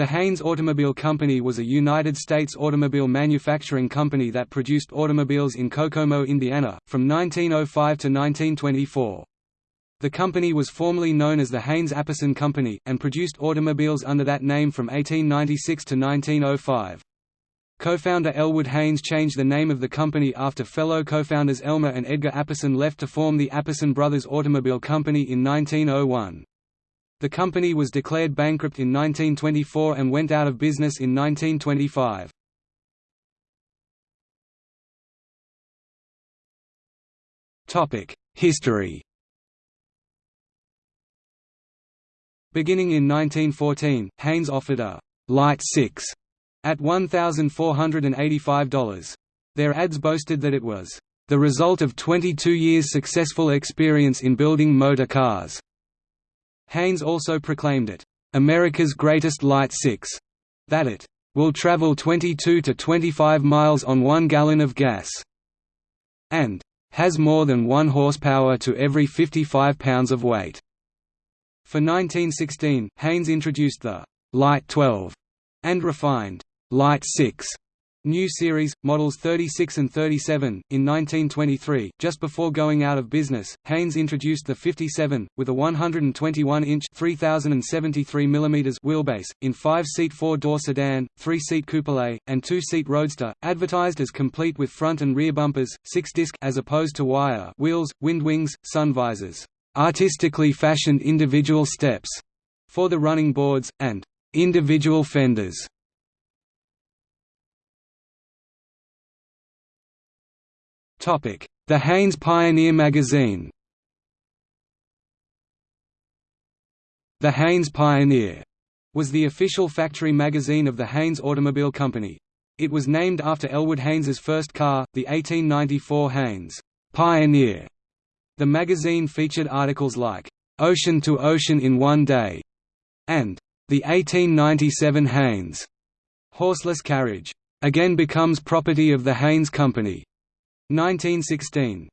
The Haynes Automobile Company was a United States automobile manufacturing company that produced automobiles in Kokomo, Indiana, from 1905 to 1924. The company was formerly known as the Haynes-Apperson Company, and produced automobiles under that name from 1896 to 1905. Co-founder Elwood Haynes changed the name of the company after fellow co-founders Elmer and Edgar Apperson left to form the Apperson Brothers Automobile Company in 1901. The company was declared bankrupt in 1924 and went out of business in 1925. History Beginning in 1914, Haynes offered a «Light 6» at $1,485. Their ads boasted that it was «the result of 22 years' successful experience in building motor cars». Haynes also proclaimed it, "...America's greatest light six", that it will travel 22 to 25 miles on one gallon of gas, and has more than one horsepower to every 55 pounds of weight. For 1916, Haynes introduced the Light 12 and refined Light 6 New series, models 36 and 37. In 1923, just before going out of business, Haynes introduced the 57, with a 121-inch (3073 mm) wheelbase, in five-seat four-door sedan, three-seat coupe, and two-seat roadster, advertised as complete with front and rear bumpers, six-disc as opposed to wire wheels, wind wings, sun visors, artistically fashioned individual steps for the running boards, and individual fenders The Haynes Pioneer magazine The Haynes Pioneer was the official factory magazine of the Haynes Automobile Company. It was named after Elwood Haynes's first car, the 1894 Haynes Pioneer. The magazine featured articles like, "'Ocean to Ocean in One Day' and "'The 1897 Haynes' horseless carriage' again becomes property of the Haynes Company. 1916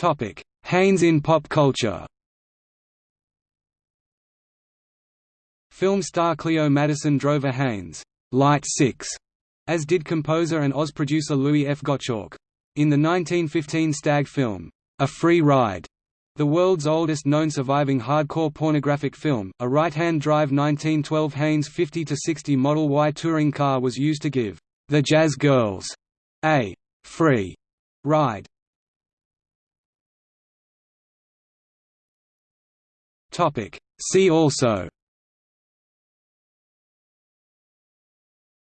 Topic: Haynes in pop culture. Film star Cleo Madison drove a Haynes Light 6, as did composer and Oz producer Louis F. Gottschalk. In the 1915 Stag film, A Free Ride, the world's oldest known surviving hardcore pornographic film, a right-hand drive 1912 Haynes 50-60 Model Y touring car was used to give the Jazz Girls a free ride. See also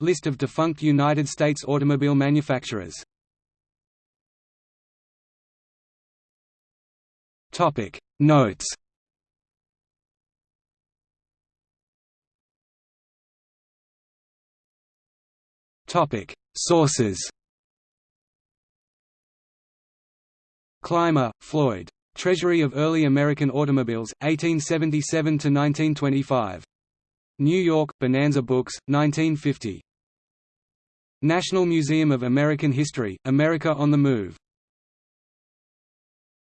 List of defunct United States automobile manufacturers Topic Notes Topic Sources Clymer, Floyd. Treasury of Early American Automobiles, 1877–1925. New York, Bonanza Books, 1950. National Museum of American History, America on the Move